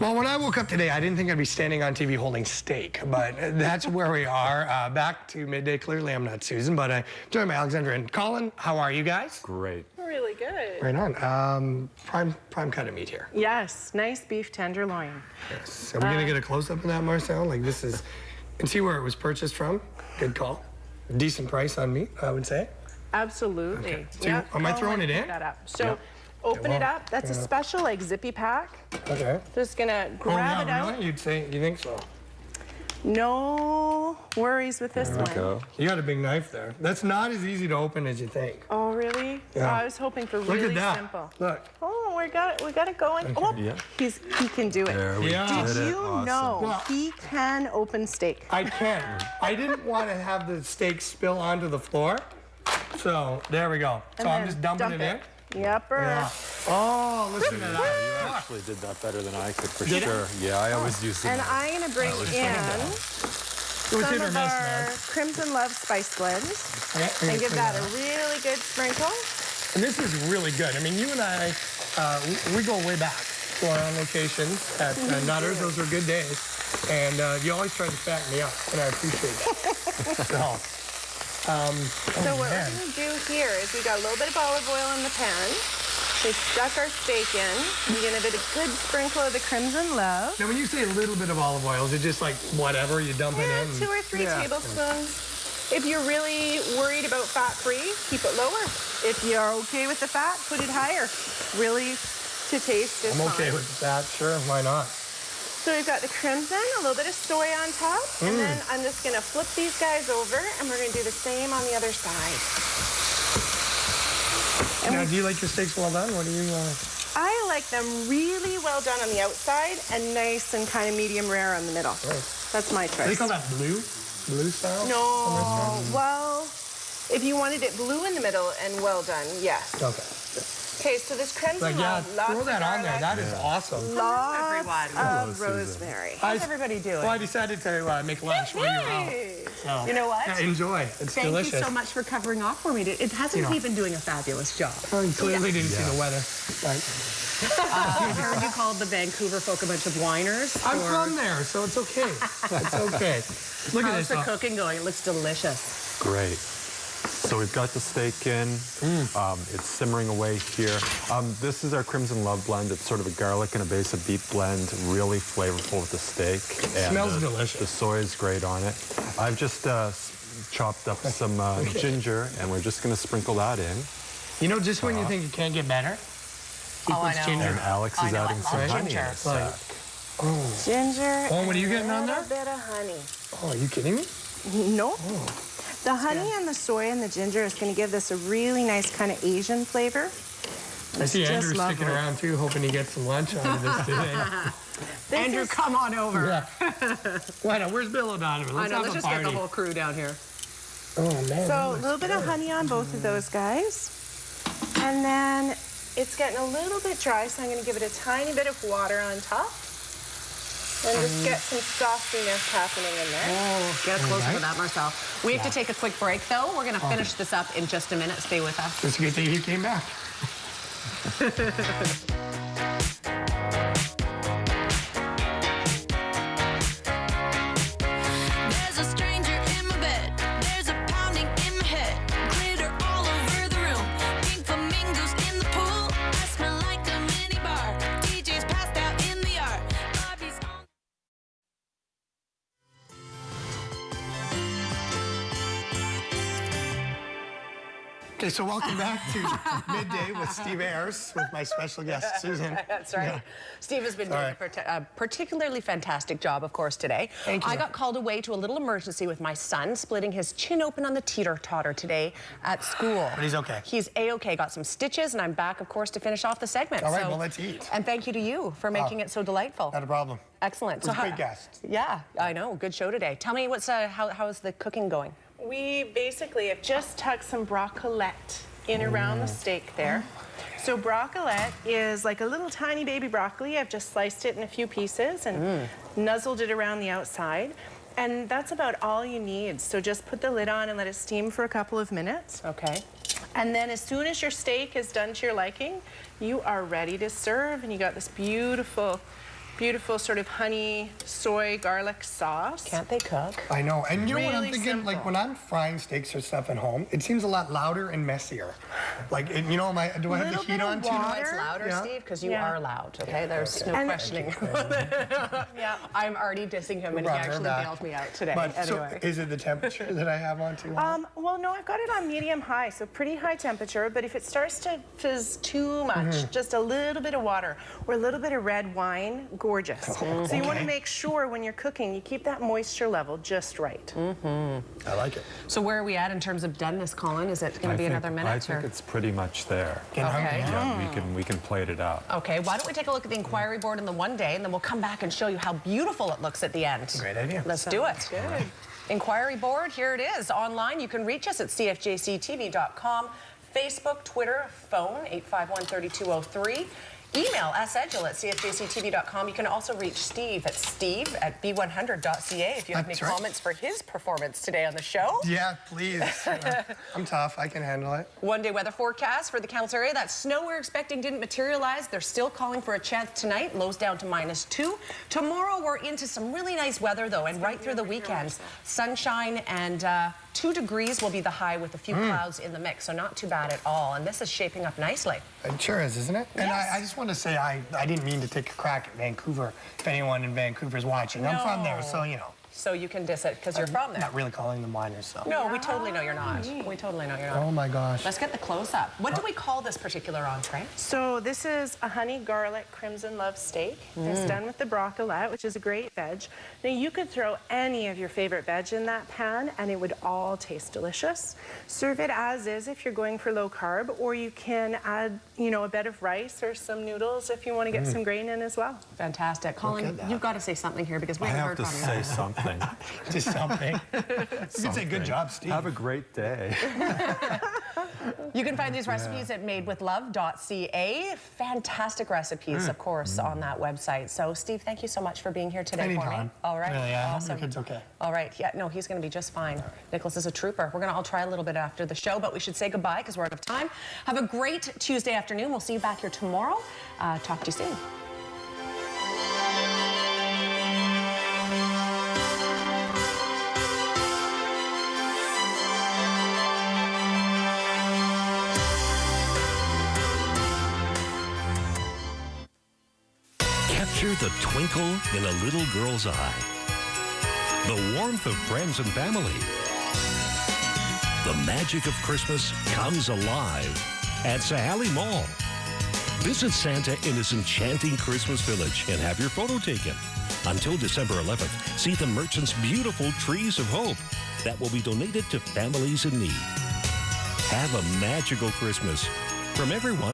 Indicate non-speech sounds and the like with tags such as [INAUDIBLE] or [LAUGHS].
Well, when I woke up today, I didn't think I'd be standing on TV holding steak, but that's where we are. Uh, back to midday. Clearly, I'm not Susan, but I'm joined by Alexandra and Colin. How are you guys? Great. Really good. Right on. Um, prime prime cut of meat here. Yes, nice beef tenderloin. Yes. Are we gonna get a close up of that, Marcel? Like this is, and see where it was purchased from. Good call. Decent price on meat, I would say. Absolutely. Okay. So am I throwing it in? That up. So Yep. Open it well, up. That's a special like zippy pack. Okay. Just gonna Oh grab it yeah, out. really? You'd say you think so? No worries with this There we one. go. You got a big knife there. That's not as easy to open as you think. Oh really? Yeah. Oh, I was hoping for Look really at that. simple. Look. Oh, we got it. We got it going. Oh, Yeah. he's he can do it. There we Yeah. did Did it. you Awesome. know Well- he can open steak? I can't. I didn't want to have the steak spill onto the floor. So there we go. So And I'm just dumping dump it in. Yepper. Yeah. Oh, listen to that. You actually did that better than I could, for Did I? sure. Yeah, I always use the And. I'm gonna bring in some of our man. Crimson Love spice blends Yeah, and give clean that a really good sprinkle. And this is really good. I mean, you and I, uh, we, we go way back to our own locations at uh, Nutters. Those were good days. And uh, you always try to fatten me up, and I appreciate that. [LAUGHS] so, um, So oh, what man. we're gonna do here is we got a little bit of olive oil in the pan. We stuck our steak in. we're get a bit of good sprinkle of the crimson love. Now, when you say a little bit of olive oil, is it just like whatever you dump it Yeah, in? two or three Yeah. tablespoons. If you're really worried about fat-free, keep it lower. If you're okay with the fat, put it higher. Really, to taste is I'm okay fine. with that. Sure, why not? So we've got the crimson, a little bit of soy on top, Mm. and then I'm just gonna flip these guys over, and we're gonna do the same on the other side. And now, do you like your steaks well done? What do you? Uh... I like them really well done on the outside and nice and kind of medium rare on the middle. That's my Do they call that blue? Blue style? No, well, if you wanted it blue in the middle and well done, yes. Okay. Okay, so this crimson Like, yeah, love, lots throw of that on there. garlic, That is awesome. lots everyone. of Hello, rosemary. How's everybody doing? Well, I decided to uh, make lunch while you were out. So, You know what? yeah, enjoy. It's Thank delicious. you so much for covering off for me. It hasn't You know. he been doing a fabulous job? Well, you clearly didn't see the weather. Right. [LAUGHS] I heard you called the Vancouver folk a bunch of whiners. I'm for- from there, so it's okay. [LAUGHS] It's okay. Look at How's this. the cooking going? It looks delicious. Great. So we've got the steak in. Mm. Um, it's simmering away here. Um, this is our Crimson Love blend. It's sort of a garlic and a base of beet blend, really flavorful with the steak. And, Smells uh, delicious. The soy is great on it. I've just uh, chopped up some uh, ginger, and we're just going to sprinkle that in. You know, just when you think it can't get better, he Oh, I puts know. ginger. And Alex is adding love some honey in ginger. a sec. Ginger. Oh, what are you getting on there? A bit of honey. Oh, are you kidding me? No. The honey and the soy and the ginger is going to give this a really nice kind of Asian flavor. I see just Andrew sticking around too, hoping he gets some lunch out of this today. [LAUGHS] This Andrew, is- come on over. yeah. [LAUGHS] Why not? Where's Bill O'Donovan? I Let's know, have let's a just party. get the whole crew down here. Oh man. So a little bit of honey on both of those guys. And then it's getting a little bit dry, so I'm going to give it a tiny bit of water on top. And just get some sauciness happening in there. Oh, get closer right. to that, Marcel. We have to take a quick break, though. We're going to finish this up in just a minute. Stay with us. It's a good thing he came back. [LAUGHS] Okay, so welcome back to [LAUGHS] Midday with Steve Ayers with my special guest, [LAUGHS] Susan. That's right. Yeah. Steve has been All doing a, parti- a particularly fantastic job, of course, today. Thank you. I got called away to a little emergency with my son, splitting his chin open on the teeter-totter today at school. But he's okay. He's A-okay. Got some stitches, and I'm back, of course, to finish off the segment. All right, So- well, let's eat. And thank you to you for making it so delightful. Not a problem. Excellent. It was a great guest. Yeah, I know. Good show today. Tell me, what's uh, how, how's the cooking going? We basically have just tucked some broccolette in around the mm. steak there. So broccolette is like a little tiny baby broccoli. I've just sliced it in a few pieces and mm. nuzzled it around the outside. And that's about all you need. So just put the lid on and let it steam for a couple of minutes. Okay. And then as soon as your steak is done to your liking, you are ready to serve. And you got this beautiful beautiful sort of honey, soy, garlic sauce. Can't they cook? I know. And you know what I'm Really thinking? Like when I'm frying steaks or stuff at home, it seems a lot louder and messier. Like, it, you know, am I, do I have the heat bit of on too? water. No, it's louder, Yeah. Steve, because you Yeah. are loud, okay? There's no And- questioning. [LAUGHS] [LAUGHS] Yeah. I'm already dissing him, and he actually back. bailed me out today. But anyway. so is it the temperature that I have on too high? Um, well, no, I've got it on medium high, so pretty high temperature. But if it starts to fizz too much, Mm-hmm. just a little bit of water or a little bit of red wine, gorgeous. So you want to Oh, make sure when you're cooking, you keep that moisture level just right. Mm -hmm. I like it. So where are we at in terms of doneness, Colin? Is it going to be think- another minute? I think or? it's pretty much there. Getting hungry Okay. now. Yeah, we can we can plate it up. Okay, why don't we take a look at the inquiry board in the one day, and then we'll come back and show you how beautiful it looks at the end. Great idea. Let's do it. Good. Inquiry board, here it is. Online, you can reach us at cfjctv.com, Facebook, Twitter, phone 851-3203. Email sedgel at cfjctv.com. You can also reach Steve at steve at b100.ca if you have any right. comments for his performance today on the show. Yeah, please. [LAUGHS] I'm tough. I can handle it. One day weather forecast for the council area. That snow we're expecting didn't materialize. They're still calling for a chance tonight. Lows down to minus two. Tomorrow we're into some really nice weather though, and right through the weekend, sunshine and uh, two degrees will be the high with a few mm. clouds in the mix. So not too bad at all. And this is shaping up nicely. It sure is, isn't it? And I, I just want to say I, I didn't mean to take a crack at Vancouver. If anyone in Vancouver is watching, I'm from there, so you know. So you can diss it because you're from there. Not really calling them miners, so. No, we totally know you're not. We totally know you're not. Oh my gosh. Let's get the close up. What do uh, we call this particular entree? So this is a honey garlic crimson love steak. It's mm. done with the broccolette, which is a great veg. Now you could throw any of your favorite veg in that pan and it would all taste delicious. Serve it as is if you're going for low carb, or you can add, you know, a bed of rice or some noodles if you want to get mm. some grain in as well. Fantastic. Colin, you've got to say something here because we I haven't have heard to from you. say something. Just [LAUGHS] something. you can say good job, Steve. Have a great day. [LAUGHS] You can find these recipes at madewithlove.ca. Fantastic recipes, of course, on that website. So, Steve, thank you so much for being here today for me. Anytime. All right. Really, yeah. I hope Awesome. your kid's okay. All right. Yeah, no, he's going to be just fine. Nicholas is a trooper. We're going to all try a little bit after the show, but we should say goodbye because we're out of time. Have a great Tuesday afternoon. We'll see you back here tomorrow. Uh, talk to you soon. Capture the twinkle in a little girl's eye. The warmth of friends and family. The magic of Christmas comes alive at Sahali Mall. Visit Santa in his enchanting Christmas village and have your photo taken. Until December 11th, see the merchant's beautiful trees of hope that will be donated to families in need. Have a magical Christmas from everyone.